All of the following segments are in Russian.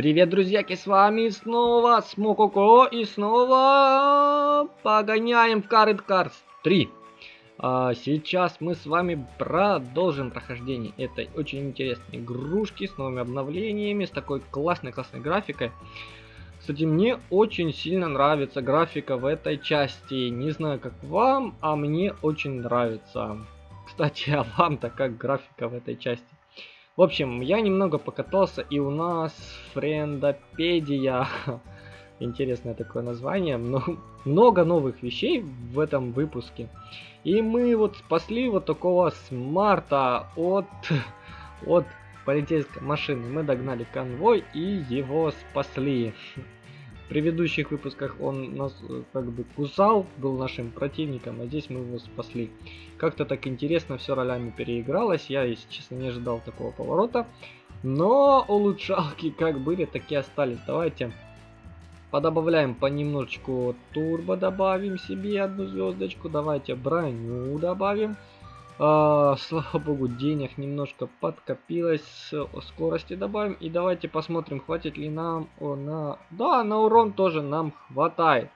Привет, друзьяки, с вами снова Смококо и снова погоняем в Carrot Cars 3. А, сейчас мы с вами продолжим прохождение этой очень интересной игрушки с новыми обновлениями, с такой классной-классной графикой. Кстати, мне очень сильно нравится графика в этой части. Не знаю, как вам, а мне очень нравится. Кстати, а вам-то как графика в этой части? В общем, я немного покатался, и у нас френдопедия. Интересное такое название. Много новых вещей в этом выпуске. И мы вот спасли вот такого смарта от, от полицейской машины. Мы догнали конвой и его спасли предыдущих выпусках он нас э, как бы кусал, был нашим противником, а здесь мы его спасли. Как-то так интересно все ролями переигралось, я, если честно, не ожидал такого поворота. Но улучшалки как были, так и остались. Давайте подобавляем понемножечку турбо, добавим себе одну звездочку. Давайте броню добавим. А, слава богу, денег немножко подкопилось. Скорости добавим. И давайте посмотрим, хватит ли нам на... Да, на урон тоже нам хватает.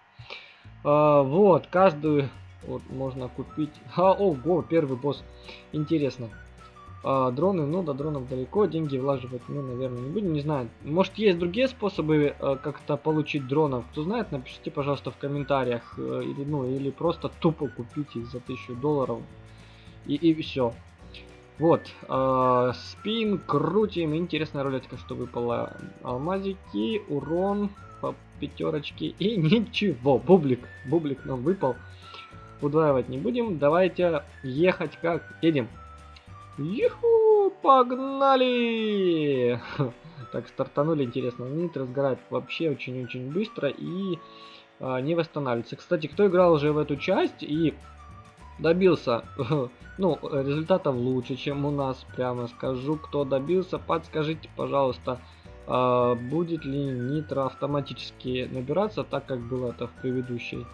А, вот, каждую вот можно купить. А, ого, первый босс. Интересно. Дроны, ну до дронов далеко, деньги влаживать мы, наверное, не будем, не знаю. Может есть другие способы а, как-то получить дронов? Кто знает, напишите, пожалуйста, в комментариях. А, или, ну, или просто тупо купить их за 1000 долларов и, и все. Вот, э, спин, крутим, интересная рулетка, что выпала. Алмазики, урон по пятерочке и ничего. Бублик, бублик нам выпал. Удваивать не будем, давайте ехать как едем. Юху, погнали! Так, стартанули, интересно. Нит разгорает вообще очень-очень быстро и э, не восстанавливается. Кстати, кто играл уже в эту часть и добился, ну, результатов лучше, чем у нас, прямо скажу. Кто добился, подскажите, пожалуйста, э, будет ли нитро автоматически набираться, так как было это в предыдущей.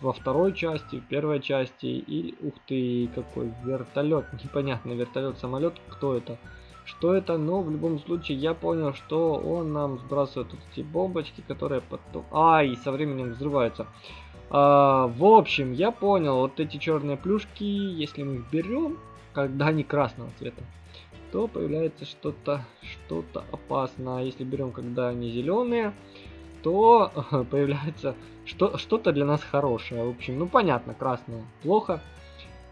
Во второй части, в первой части, и, ух ты, какой вертолет, непонятно, вертолет, самолет, кто это? Что это? Но в любом случае я понял, что он нам сбрасывает вот эти бомбочки, которые потом... Ай, со временем взрываются. А, в общем, я понял, вот эти черные плюшки, если мы их берем, когда они красного цвета, то появляется что-то что-то опасное. Если берем, когда они зеленые, то появляется что-то для нас хорошее. В общем, ну понятно, красное плохо,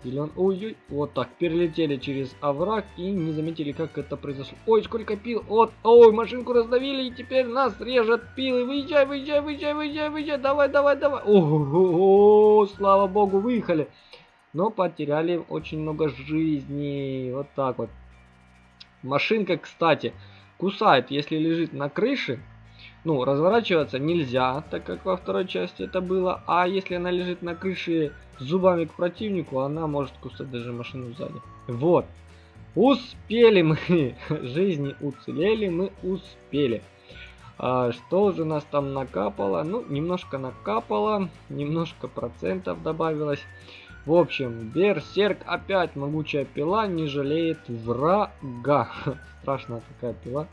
Зелен... Ой-ой, вот так, перелетели через овраг и не заметили, как это произошло. Ой, сколько пил, вот, ой, машинку раздавили, и теперь нас режет пилы. Выезжай, выезжай, выезжай, выезжай, выезжай, давай, давай, давай. Ого, слава богу, выехали. Но потеряли очень много жизней, вот так вот. Машинка, кстати, кусает, если лежит на крыше, ну, разворачиваться нельзя, так как во второй части это было. А если она лежит на крыше зубами к противнику, она может кусать даже машину сзади. Вот. Успели мы. Жизни уцелели, мы успели. А, что же нас там накапало? Ну, немножко накапало, немножко процентов добавилось. В общем, Берсерк опять могучая пила не жалеет врага. Страшная такая пила.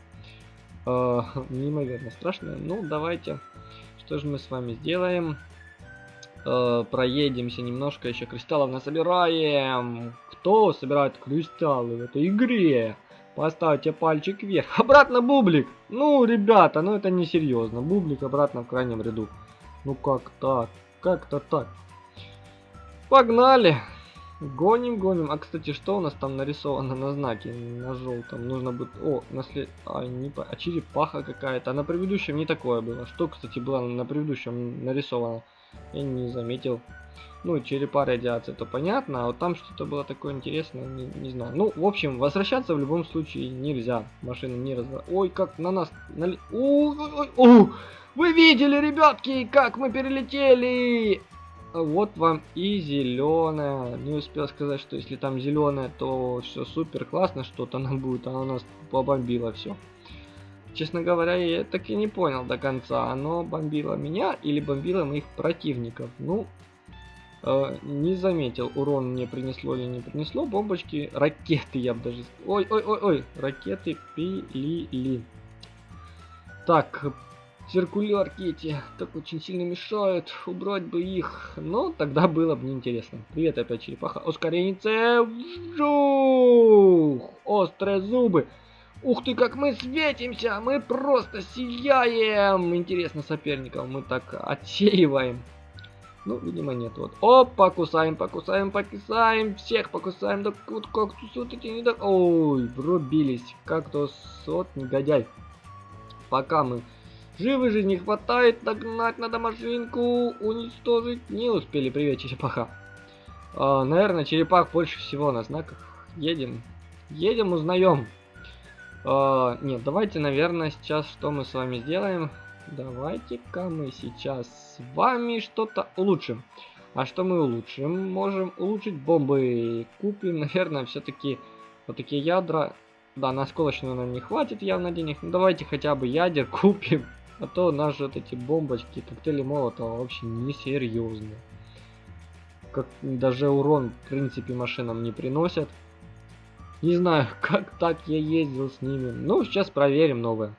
Э, неимоверно страшно. Ну, давайте. Что же мы с вами сделаем? Э, проедемся немножко, еще кристаллов насобираем. Кто собирает кристаллы в этой игре? Поставьте пальчик вверх. Обратно бублик. Ну, ребята, ну это не серьезно. Бублик обратно в крайнем ряду. Ну как так? Как-то так. Погнали. Гоним, гоним. А, кстати, что у нас там нарисовано на знаке? На желтом. Нужно будет... О, наслед... А, не по... а черепаха какая-то. А на предыдущем не такое было. Что, кстати, было на предыдущем нарисовано? Я не заметил. Ну, черепа радиации, это понятно. А вот там что-то было такое интересное, не, не знаю. Ну, в общем, возвращаться в любом случае нельзя. Машина не раз... Ой, как на нас... Нали... Ой, ой, ой, Вы видели, ребятки, как мы перелетели? Вот вам и зеленая. Не успел сказать, что если там зеленая, то все супер классно, что-то нам будет. Она у нас побомбила все. Честно говоря, я так и не понял до конца, оно бомбило меня или бомбило моих противников. Ну, э, не заметил, урон мне принесло или не принесло. Бомбочки, ракеты я бы даже... Ой, ой, ой, ой, ракеты пилили. Так, циркулярки эти так очень сильно мешают. Убрать бы их. Но тогда было бы неинтересно. Привет опять черепаха. Ускорение. Вжух! Острые зубы. Ух ты, как мы светимся! Мы просто сияем! Интересно соперников мы так отсеиваем. Ну, видимо, нет. Вот. Оп, покусаем, покусаем, покусаем. Всех покусаем. Да вот кактус вот эти не так. Ой, врубились. Кактус, вот негодяй. Пока мы живы же не хватает. Догнать надо машинку. Уничтожить. Не успели. Привет, черепаха. А, наверное, черепах больше всего на знаках. Едем. Едем, узнаем. А, нет, давайте, наверное, сейчас что мы с вами сделаем. Давайте-ка мы сейчас с вами что-то улучшим. А что мы улучшим? Можем улучшить бомбы. Купим, наверное, все-таки вот такие ядра. Да, на осколочную нам не хватит явно денег. Ну, давайте хотя бы ядер купим. А то наши вот эти бомбочки, коктейли молотого вообще несерьезные. Как даже урон, в принципе, машинам не приносят. Не знаю, как так я ездил с ними. Ну, сейчас проверим новое.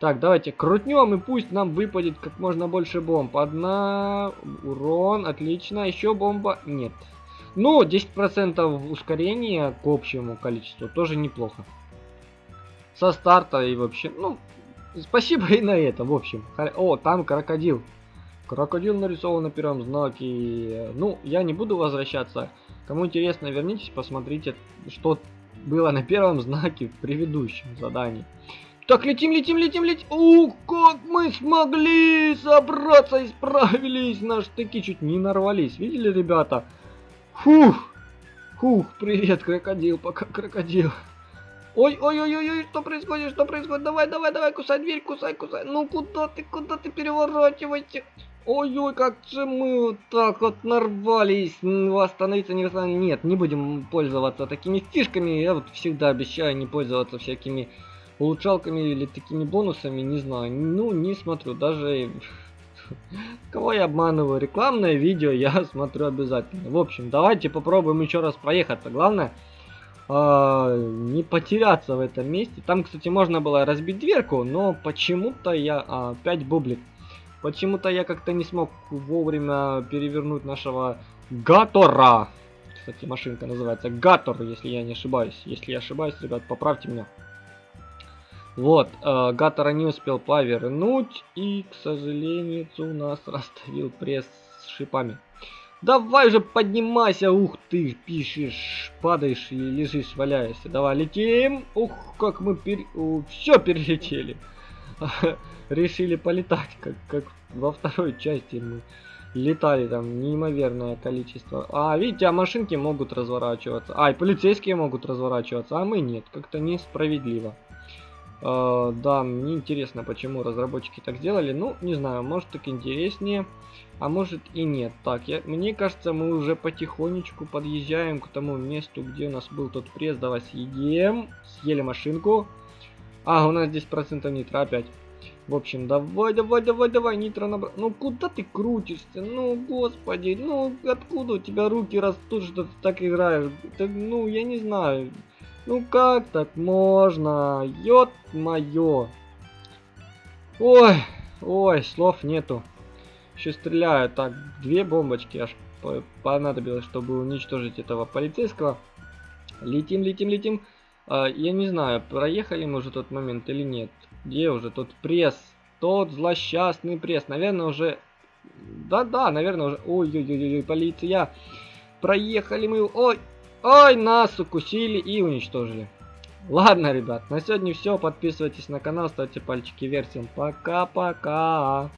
Так, давайте крутнем и пусть нам выпадет как можно больше бомб. Одна, урон, отлично. Еще бомба, нет. Ну, 10% ускорения к общему количеству тоже неплохо. Со старта и вообще, ну, спасибо и на это, в общем. О, там крокодил. Крокодил нарисован на первом знаке. Ну, я не буду возвращаться. Кому интересно, вернитесь, посмотрите, что было на первом знаке в предыдущем задании. Так, летим, летим, летим, летим. Ух, как мы смогли собраться и справились. На штыки чуть не нарвались. Видели, ребята? Фух. Фух, привет, крокодил, пока крокодил. Ой, ой, ой, ой, ой, что происходит, что происходит? Давай, давай, давай, кусай дверь, кусай, кусай. Ну куда ты, куда ты переворачиваете? Ой-ой, как же мы вот так вот нарвались. Остановиться не Нет, не будем пользоваться такими фишками. Я вот всегда обещаю не пользоваться всякими улучшалками или такими бонусами, не знаю. Ну, не смотрю, даже... Кого я обманываю? Рекламное видео я смотрю обязательно. В общем, давайте попробуем еще раз проехаться. Главное, э, не потеряться в этом месте. Там, кстати, можно было разбить дверку, но почему-то я... А, опять бублик. Почему-то я как-то не смог вовремя перевернуть нашего Гатора. Кстати, машинка называется Гатор, если я не ошибаюсь. Если я ошибаюсь, ребят, поправьте меня. Вот, э, Гатора не успел повернуть, и, к сожалению, у нас расставил пресс с шипами. Давай же поднимайся, ух ты, пишешь, падаешь и лежишь, валяешься. Давай, летим. Ух, как мы пер... все перелетели. Решили полетать, как, как во второй части мы летали там неимоверное количество. А, видите, а машинки могут разворачиваться. А, и полицейские могут разворачиваться, а мы нет. Как-то несправедливо. Uh, да, мне интересно, почему разработчики так сделали. Ну, не знаю, может так интереснее, а может и нет. Так, я, мне кажется, мы уже потихонечку подъезжаем к тому месту, где у нас был тот пресс. Давай съедем. Съели машинку. А, у нас здесь процентов нитро опять. В общем, давай, давай, давай, давай, нитро набрал. Ну, куда ты крутишься? Ну, господи, ну, откуда у тебя руки растут, что ты так играешь? Ты, ну, я не знаю. Ну как так можно? Ёт моё. Ой, ой, слов нету. Еще стреляю. Так, две бомбочки аж понадобилось, чтобы уничтожить этого полицейского. Летим, летим, летим. А, я не знаю, проехали мы уже тот момент или нет. Где уже тот пресс? Тот злосчастный пресс. Наверное, уже... Да-да, наверное, уже... Ой-ой-ой, полиция. Проехали мы... Ой, Ой, нас укусили и уничтожили. Ладно, ребят, на сегодня все. Подписывайтесь на канал, ставьте пальчики вверх. Всем пока-пока.